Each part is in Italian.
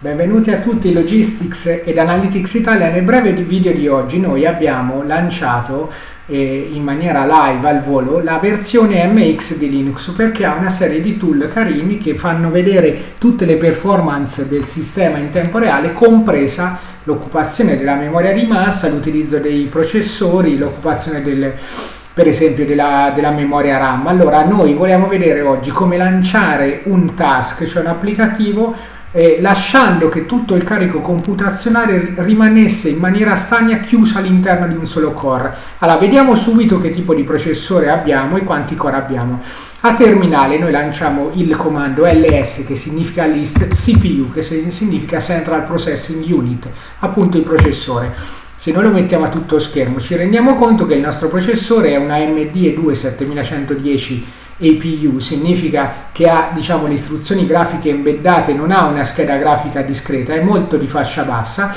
Benvenuti a tutti Logistics ed Analytics Italia. Nel breve video di oggi noi abbiamo lanciato eh, in maniera live al volo la versione MX di Linux perché ha una serie di tool carini che fanno vedere tutte le performance del sistema in tempo reale compresa l'occupazione della memoria di massa, l'utilizzo dei processori, l'occupazione del per esempio della, della, memoria RAM. Allora noi vogliamo vedere oggi come lanciare un task, cioè un applicativo eh, lasciando che tutto il carico computazionale rimanesse in maniera stagna chiuso all'interno di un solo core. Allora, vediamo subito che tipo di processore abbiamo e quanti core abbiamo. A terminale noi lanciamo il comando ls che significa list, cpu che significa central processing unit, appunto il processore. Se noi lo mettiamo a tutto schermo ci rendiamo conto che il nostro processore è una AMD E2 7110 APU, significa che ha diciamo, le istruzioni grafiche embeddate, non ha una scheda grafica discreta, è molto di fascia bassa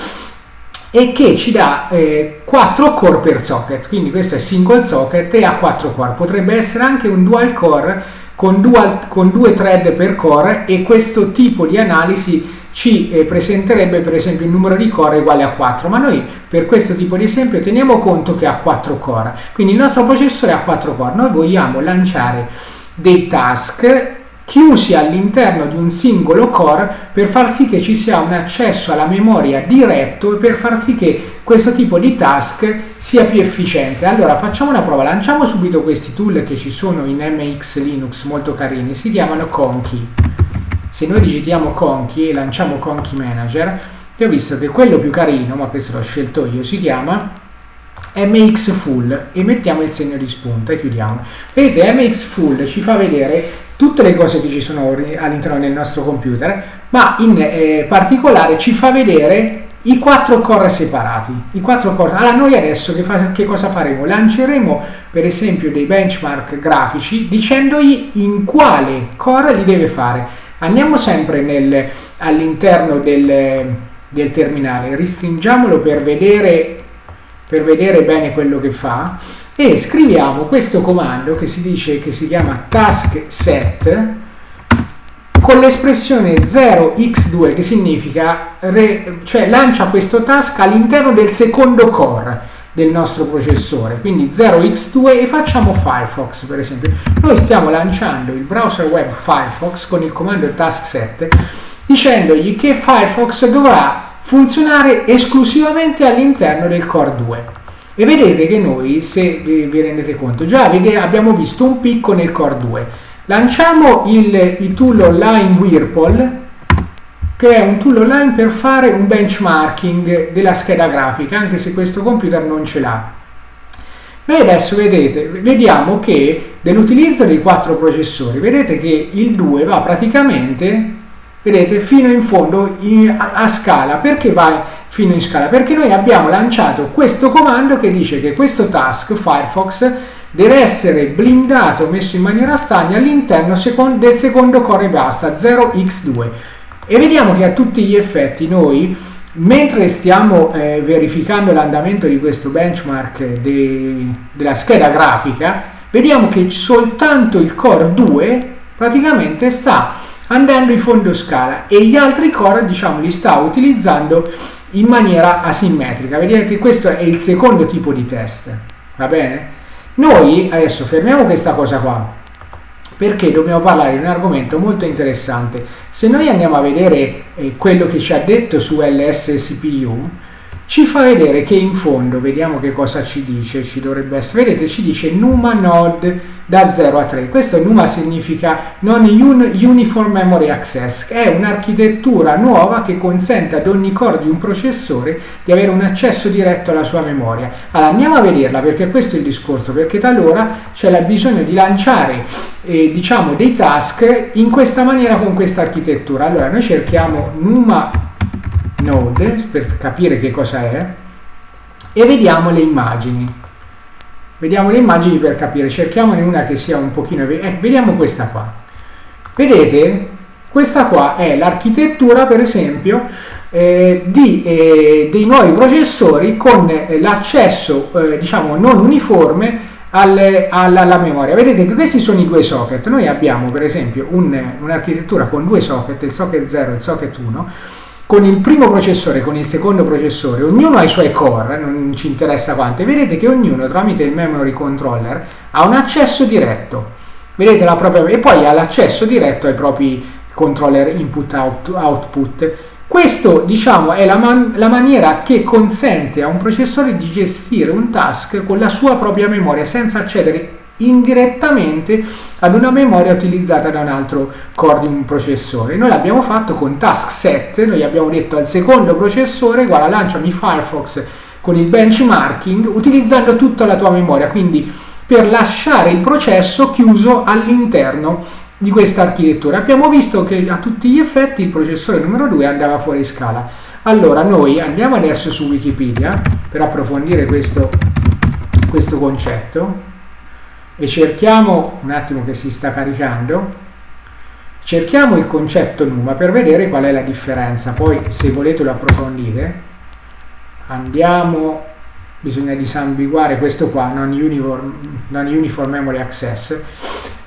e che ci dà eh, 4 core per socket, quindi questo è single socket e ha 4 core, potrebbe essere anche un dual core con, dual, con due thread per core e questo tipo di analisi ci eh, presenterebbe per esempio il numero di core uguale a 4, ma noi per questo tipo di esempio teniamo conto che ha 4 core, quindi il nostro processore ha 4 core, noi vogliamo lanciare dei task chiusi all'interno di un singolo core per far sì che ci sia un accesso alla memoria diretto e per far sì che questo tipo di task sia più efficiente. Allora facciamo una prova, lanciamo subito questi tool che ci sono in MX Linux molto carini, si chiamano Conky. Se noi digitiamo Conky e lanciamo Conky Manager, ho visto che quello più carino, ma questo l'ho scelto io, si chiama MX Full e mettiamo il segno di spunta e chiudiamo. Vedete, MX Full ci fa vedere tutte le cose che ci sono all'interno del nostro computer, ma in eh, particolare ci fa vedere i quattro core separati. I quattro core. Allora, noi adesso che, fa, che cosa faremo? Lanceremo per esempio dei benchmark grafici dicendogli in quale core li deve fare. Andiamo sempre all'interno del, del terminale, restringiamolo per vedere per vedere bene quello che fa e scriviamo questo comando che si dice che si chiama task set con l'espressione 0x2 che significa re, cioè lancia questo task all'interno del secondo core del nostro processore. Quindi 0x2 e facciamo Firefox per esempio. Noi stiamo lanciando il browser web Firefox con il comando task set dicendogli che Firefox dovrà funzionare esclusivamente all'interno del core 2 e vedete che noi se vi, vi rendete conto già vede, abbiamo visto un picco nel core 2 lanciamo il, il tool online Whirlpool che è un tool online per fare un benchmarking della scheda grafica anche se questo computer non ce l'ha. Noi adesso vedete, vediamo che dell'utilizzo dei quattro processori vedete che il 2 va praticamente vedete fino in fondo in, a, a, scala. Perché va fino in scala? Perché noi abbiamo lanciato questo comando che dice che questo task Firefox deve essere blindato messo in maniera stagna all'interno del secondo core basta 0x2 e vediamo che a tutti gli effetti noi mentre stiamo eh, verificando l'andamento di questo benchmark de, della scheda grafica vediamo che soltanto il core 2 praticamente sta andando in fondo scala e gli altri core diciamo li sta utilizzando in maniera asimmetrica. Vedete questo è il secondo tipo di test va bene? Noi adesso fermiamo questa cosa qua perché dobbiamo parlare di un argomento molto interessante. Se noi andiamo a vedere eh, quello che ci ha detto su LSCPU ci fa vedere che in fondo, vediamo che cosa ci dice, ci dovrebbe essere, vedete ci dice NUMA node da 0 a 3, questo NUMA significa Non Uniform Memory Access, è un'architettura nuova che consente ad ogni core di un processore di avere un accesso diretto alla sua memoria. Allora andiamo a vederla perché questo è il discorso, perché talora c'è bisogno di lanciare eh, diciamo dei task in questa maniera con questa architettura. Allora noi cerchiamo NUMA node per capire che cosa è e vediamo le immagini. Vediamo le immagini per capire cerchiamone una che sia un pochino eh, vediamo questa qua. Vedete? Questa qua è l'architettura per esempio eh, di, eh, dei nuovi processori con eh, l'accesso eh, diciamo non uniforme alle, alla, alla, memoria. Vedete che questi sono i due socket. Noi abbiamo per esempio un'architettura un con due socket il socket 0 e il socket 1 con il primo processore e con il secondo processore, ognuno ha i suoi core, non ci interessa quante, vedete che ognuno tramite il memory controller ha un accesso diretto. Vedete la propria e poi ha l'accesso diretto ai propri controller input output. Questo diciamo è la, man la maniera che consente a un processore di gestire un task con la sua propria memoria senza accedere indirettamente ad una memoria utilizzata da un altro core di un processore. Noi l'abbiamo fatto con task set, noi abbiamo detto al secondo processore guarda lanciami Firefox con il benchmarking utilizzando tutta la tua memoria, quindi per lasciare il processo chiuso all'interno di questa architettura. Abbiamo visto che a tutti gli effetti il processore numero 2 andava fuori scala. Allora noi andiamo adesso su Wikipedia per approfondire questo, questo concetto e cerchiamo, un attimo che si sta caricando, cerchiamo il concetto NUMA per vedere qual è la differenza, poi se volete lo approfondire, andiamo, bisogna disambiguare questo qua, non uniform, non uniform memory access,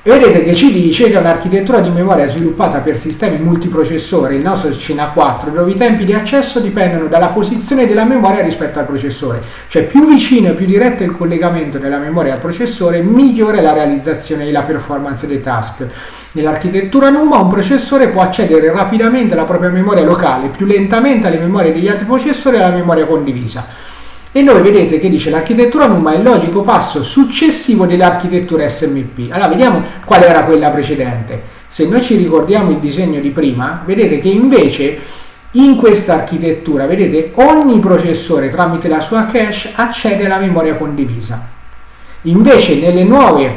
e vedete che ci dice che è un'architettura di memoria sviluppata per sistemi multiprocessore, il nostro CINA 4, dove i tempi di accesso dipendono dalla posizione della memoria rispetto al processore. Cioè più vicino e più diretto è il collegamento della memoria al processore, migliore la realizzazione e la performance dei task. Nell'architettura NUMA un processore può accedere rapidamente alla propria memoria locale, più lentamente alle memorie degli altri processori e alla memoria condivisa. E noi vedete che dice l'architettura NUMA è il logico passo successivo dell'architettura SMP. Allora vediamo qual era quella precedente. Se noi ci ricordiamo il disegno di prima, vedete che invece in questa architettura, vedete, ogni processore tramite la sua cache accede alla memoria condivisa. Invece nelle nuove,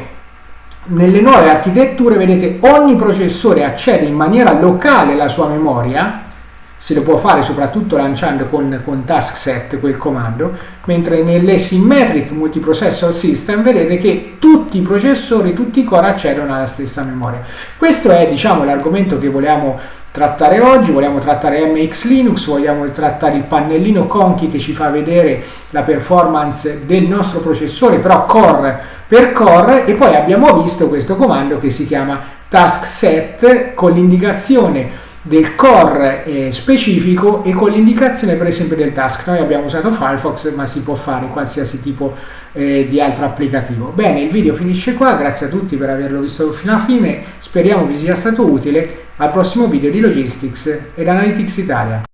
nelle nuove architetture, vedete, ogni processore accede in maniera locale alla sua memoria, se lo può fare soprattutto lanciando con, con task set quel comando, mentre nell'asymmetric multiprocessor system vedete che tutti i processori, tutti i core accedono alla stessa memoria. Questo è diciamo l'argomento che vogliamo trattare oggi, vogliamo trattare MX Linux, vogliamo trattare il pannellino Conchi che ci fa vedere la performance del nostro processore, però core per core, e poi abbiamo visto questo comando che si chiama task set con l'indicazione del core eh, specifico e con l'indicazione per esempio del task. Noi abbiamo usato Firefox ma si può fare in qualsiasi tipo eh, di altro applicativo. Bene, il video finisce qua, grazie a tutti per averlo visto fino alla fine, speriamo vi sia stato utile. Al prossimo video di Logistics ed Analytics Italia.